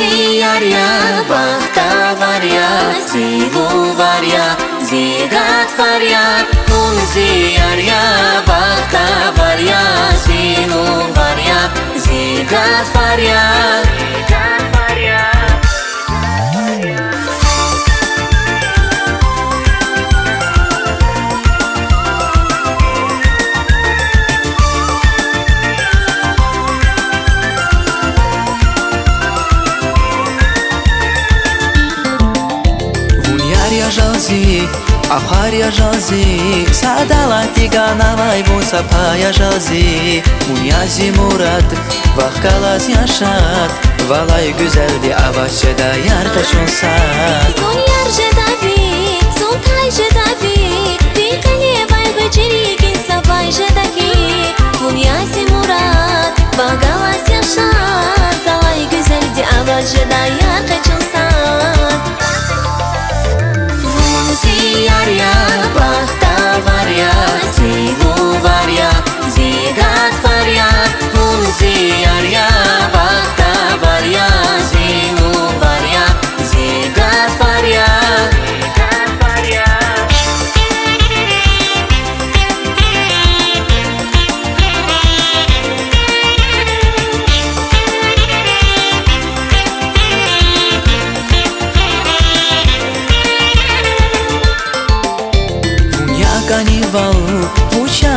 сиярья, бахтаварья, силуварья, зигатварья, кун сиярья, бахтаварья, силуварья, зигатварья. жалзи ахаря жалзи садалати ганавай бусапая жалзи мунyazi мурад вахкалас яшат валай гүзелди авачеда яркашун сад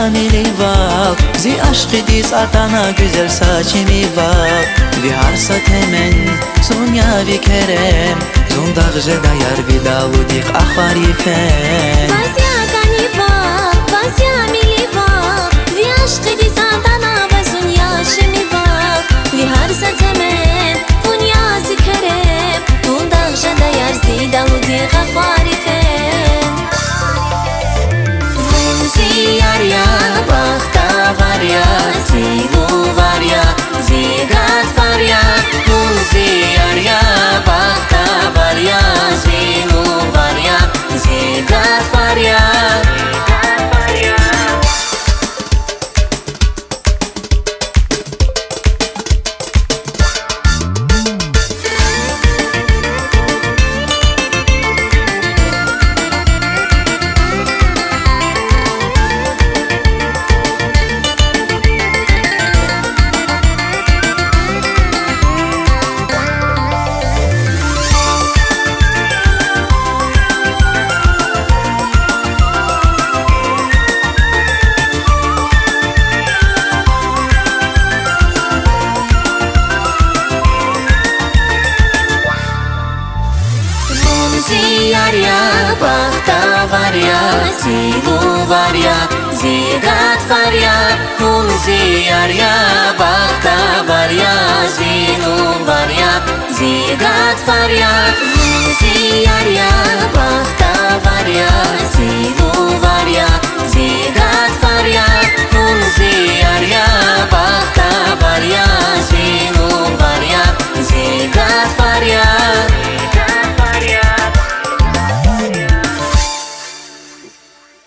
Uçamival Zi aşkı diz atana güzel saçimi var Vi harsa temen, Sonya vi kerem Zondaq jedayar vidalu dik ahvari fen. Vazia love. зияря, бахтаваря, силуваря, зигатваря, кул зияря, бахтаваря, зинуваря, зигатваря, Бахта зияря, бахтаваря, силуваря, Зигат.